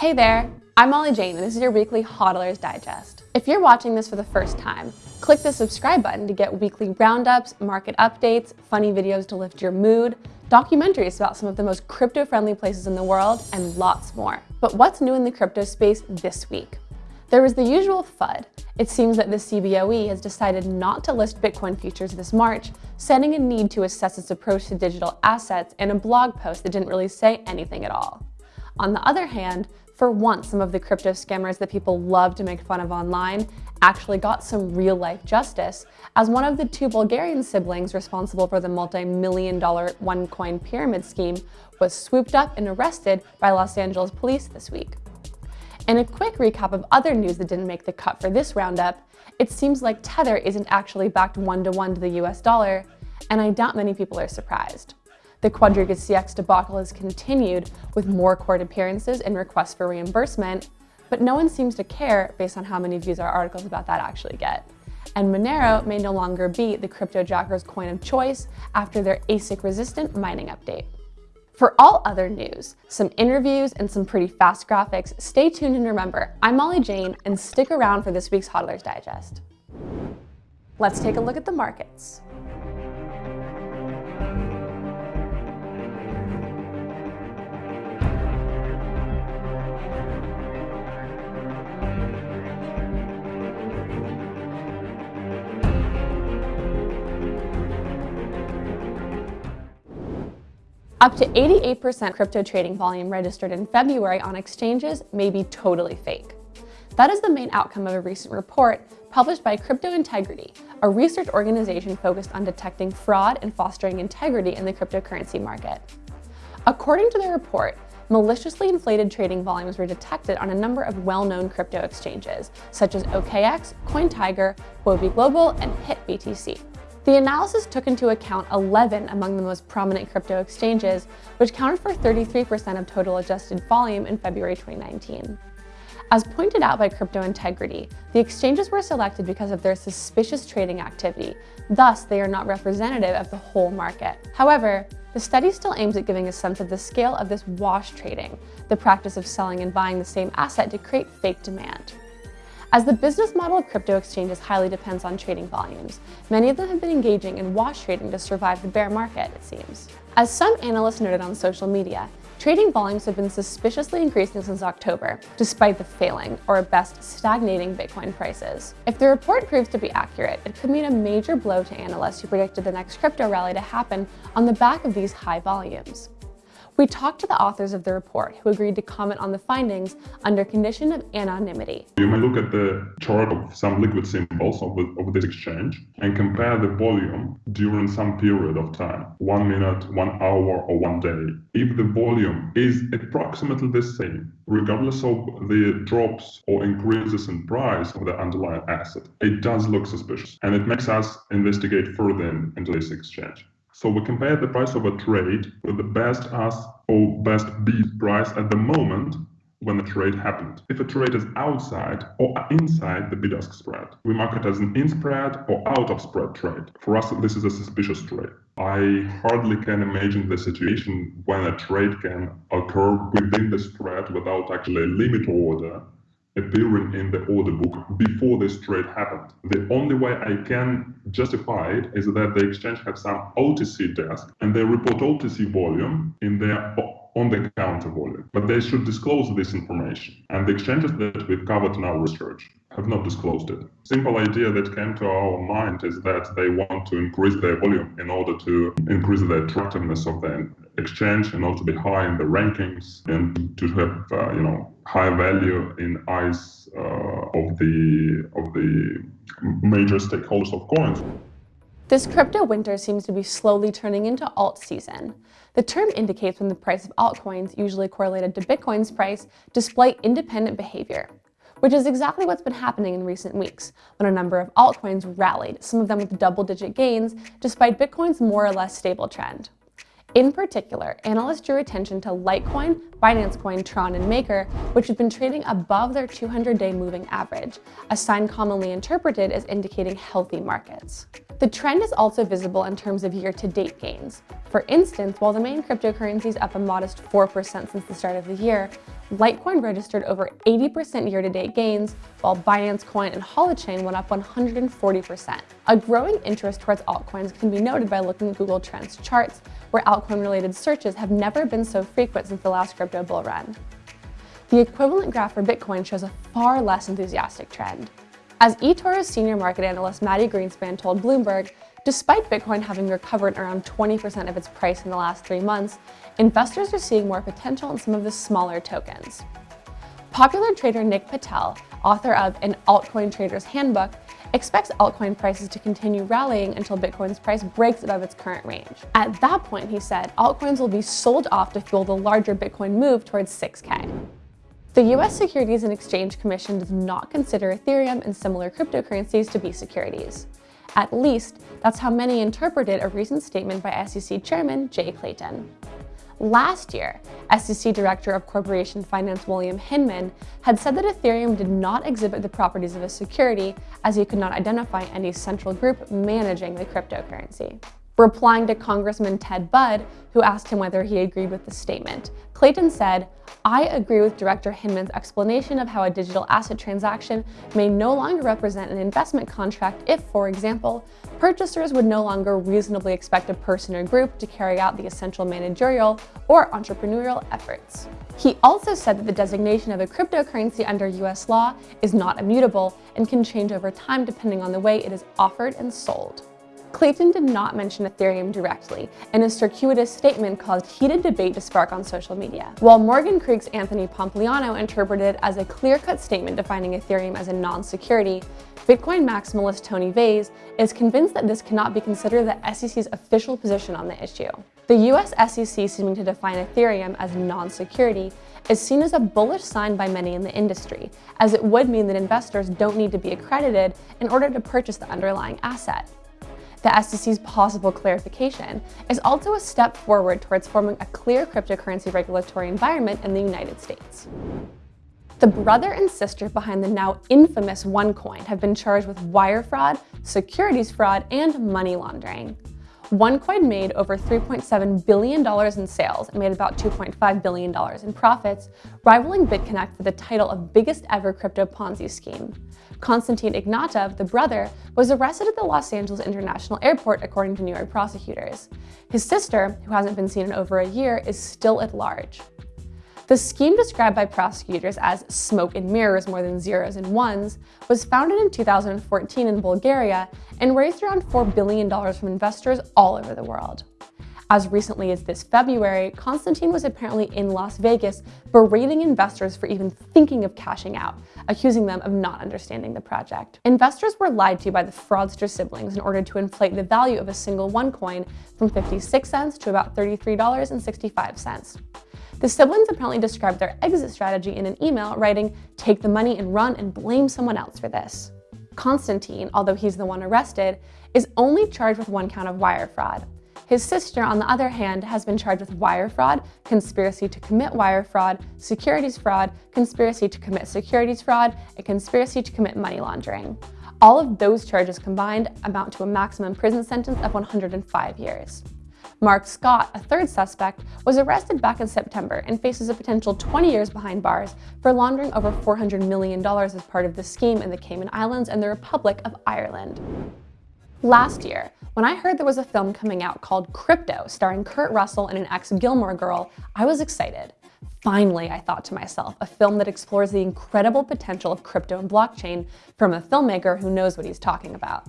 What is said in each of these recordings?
Hey there, I'm Molly Jane and this is your weekly HODLers Digest. If you're watching this for the first time, click the subscribe button to get weekly roundups, market updates, funny videos to lift your mood, documentaries about some of the most crypto-friendly places in the world, and lots more. But what's new in the crypto space this week? There was the usual FUD. It seems that the CBOE has decided not to list Bitcoin futures this March, citing a need to assess its approach to digital assets in a blog post that didn't really say anything at all. On the other hand, for once, some of the crypto scammers that people love to make fun of online actually got some real-life justice, as one of the two Bulgarian siblings responsible for the multi-million dollar OneCoin pyramid scheme was swooped up and arrested by Los Angeles police this week. And a quick recap of other news that didn't make the cut for this roundup, it seems like Tether isn't actually backed one-to-one -to, -one to the US dollar, and I doubt many people are surprised. The Quadriga CX debacle has continued with more court appearances and requests for reimbursement, but no one seems to care based on how many views our articles about that actually get. And Monero may no longer be the crypto jacker's coin of choice after their ASIC-resistant mining update. For all other news, some interviews, and some pretty fast graphics, stay tuned and remember, I'm Molly Jane, and stick around for this week's Hodlers Digest. Let's take a look at the markets. Up to 88% crypto trading volume registered in February on exchanges may be totally fake. That is the main outcome of a recent report published by Crypto Integrity, a research organization focused on detecting fraud and fostering integrity in the cryptocurrency market. According to the report, maliciously inflated trading volumes were detected on a number of well-known crypto exchanges, such as OKX, CoinTiger, Huobi Global, and HitBTC. The analysis took into account 11 among the most prominent crypto exchanges, which counted for 33% of total adjusted volume in February 2019. As pointed out by Crypto Integrity, the exchanges were selected because of their suspicious trading activity, thus they are not representative of the whole market. However, the study still aims at giving a sense of the scale of this wash trading, the practice of selling and buying the same asset to create fake demand. As the business model of crypto exchanges highly depends on trading volumes, many of them have been engaging in wash trading to survive the bear market, it seems. As some analysts noted on social media, trading volumes have been suspiciously increasing since October, despite the failing, or at best stagnating Bitcoin prices. If the report proves to be accurate, it could mean a major blow to analysts who predicted the next crypto rally to happen on the back of these high volumes. We talked to the authors of the report who agreed to comment on the findings under condition of anonymity. You may look at the chart of some liquid symbols of, of this exchange and compare the volume during some period of time, one minute, one hour, or one day. If the volume is approximately the same, regardless of the drops or increases in price of the underlying asset, it does look suspicious and it makes us investigate further into this exchange. So we compare the price of a trade with the best ask or best bid price at the moment when the trade happened. If a trade is outside or inside the bid-ask spread, we mark it as an in-spread or out-of-spread trade. For us, this is a suspicious trade. I hardly can imagine the situation when a trade can occur within the spread without actually a limit order appearing in the order book before this trade happened. The only way I can justify it is that the exchange has some OTC desk and they report OTC volume in their on the counter volume, but they should disclose this information. And the exchanges that we've covered in our research have not disclosed it. Simple idea that came to our mind is that they want to increase their volume in order to increase the attractiveness of the exchange order to be high in the rankings and to have uh, you know high value in eyes uh, of the of the major stakeholders of coins. This crypto winter seems to be slowly turning into alt season. The term indicates when the price of altcoins, usually correlated to Bitcoin's price, display independent behavior which is exactly what's been happening in recent weeks, when a number of altcoins rallied, some of them with double-digit gains, despite Bitcoin's more or less stable trend. In particular, analysts drew attention to Litecoin, Binance Coin, Tron, and Maker, which have been trading above their 200-day moving average, a sign commonly interpreted as indicating healthy markets. The trend is also visible in terms of year-to-date gains. For instance, while the main cryptocurrency is up a modest 4% since the start of the year, Litecoin registered over 80% year-to-date gains, while Binance Coin and Holochain went up 140%. A growing interest towards altcoins can be noted by looking at Google Trends charts, where altcoin-related searches have never been so frequent since the last crypto bull run. The equivalent graph for Bitcoin shows a far less enthusiastic trend. As eToro's senior market analyst Mati Greenspan told Bloomberg, Despite Bitcoin having recovered around 20% of its price in the last three months, investors are seeing more potential in some of the smaller tokens. Popular trader Nik Patel, author of An Altcoin Trader's Handbook, expects altcoin prices to continue rallying until Bitcoin's price breaks above its current range. At that point, he said, altcoins will be sold off to fuel the larger Bitcoin move towards 6K. The US Securities and Exchange Commission does not consider Ethereum and similar cryptocurrencies to be securities. At least, that's how many interpreted a recent statement by SEC Chairman Jay Clayton. Last year, SEC Director of Corporation Finance William Hinman had said that Ethereum did not exhibit the properties of a security as he could not identify any central group managing the cryptocurrency. Replying to Congressman Ted Budd, who asked him whether he agreed with the statement, Clayton said, I agree with Director Hinman's explanation of how a digital asset transaction may no longer represent an investment contract if, for example, purchasers would no longer reasonably expect a person or group to carry out the essential managerial or entrepreneurial efforts. He also said that the designation of a cryptocurrency under US law is not immutable and can change over time depending on the way it is offered and sold. Clayton did not mention Ethereum directly, and his circuitous statement caused heated debate to spark on social media. While Morgan Creek's Anthony Pompliano interpreted it as a clear-cut statement defining Ethereum as a non-security, Bitcoin maximalist Tony Vays is convinced that this cannot be considered the SEC's official position on the issue. The US SEC seeming to define Ethereum as non-security is seen as a bullish sign by many in the industry, as it would mean that investors don't need to be accredited in order to purchase the underlying asset the SEC's possible clarification is also a step forward towards forming a clear cryptocurrency regulatory environment in the United States. The brother and sister behind the now infamous OneCoin have been charged with wire fraud, securities fraud, and money laundering. OneCoin made over $3.7 billion in sales and made about $2.5 billion in profits, rivaling BitConnect for the title of biggest ever crypto Ponzi scheme. Konstantin Ignatov, the brother, was arrested at the Los Angeles International Airport, according to New York prosecutors. His sister, who hasn't been seen in over a year, is still at large. The scheme described by prosecutors as smoke and mirrors more than zeros and ones was founded in 2014 in Bulgaria and raised around $4 billion from investors all over the world. As recently as this February, Konstantin was apparently in Las Vegas berating investors for even thinking of cashing out, accusing them of not understanding the project. Investors were lied to by the fraudster siblings in order to inflate the value of a single OneCoin from 56 cents to about $33.65. The siblings apparently described their exit strategy in an email, writing, take the money and run and blame someone else for this. Konstantin, although he's the one arrested, is only charged with one count of wire fraud. His sister, on the other hand, has been charged with wire fraud, conspiracy to commit wire fraud, securities fraud, conspiracy to commit securities fraud, and conspiracy to commit money laundering. All of those charges combined amount to a maximum prison sentence of 105 years. Mark Scott, a third suspect, was arrested back in September and faces a potential 20 years behind bars for laundering over $400 million as part of the scheme in the Cayman Islands and the Republic of Ireland. Last year, when I heard there was a film coming out called Crypto starring Kurt Russell and an ex-Gilmore girl, I was excited. Finally, I thought to myself, a film that explores the incredible potential of crypto and blockchain from a filmmaker who knows what he's talking about.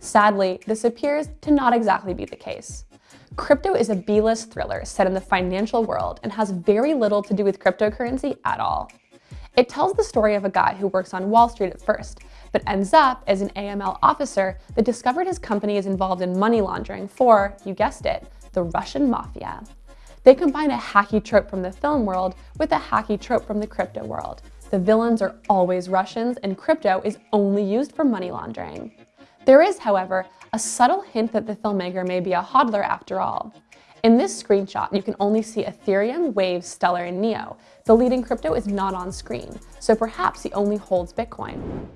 Sadly, this appears to not exactly be the case. Crypto is a B-list thriller set in the financial world and has very little to do with cryptocurrency at all. It tells the story of a guy who works on Wall Street at first, but ends up as an AML officer that discovered his company is involved in money laundering for, you guessed it, the Russian mafia. They combine a hacky trope from the film world with a hacky trope from the crypto world. The villains are always Russians and crypto is only used for money laundering. There is, however, a subtle hint that the filmmaker may be a hodler after all. In this screenshot, you can only see Ethereum, Waves, Stellar, and Neo. The leading crypto is not on screen, so perhaps he only holds Bitcoin.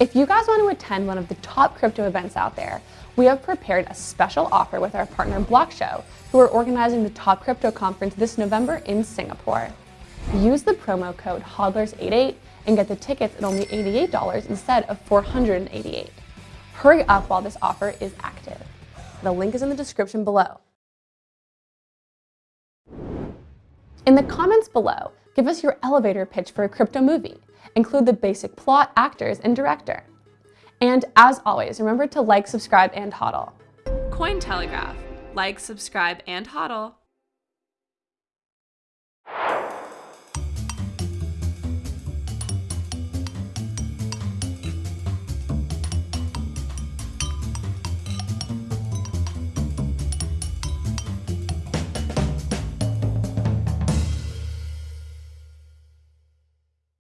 If you guys want to attend one of the top crypto events out there, we have prepared a special offer with our partner Blockshow, who are organizing the top crypto conference this November in Singapore. Use the promo code HODLERS88 and get the tickets at only $88 instead of 488. Hurry up while this offer is active. The link is in the description below. In the comments below, give us your elevator pitch for a crypto movie. Include the basic plot, actors, and director. And as always, remember to like, subscribe, and hodl. Cointelegraph. Like, subscribe, and hodl.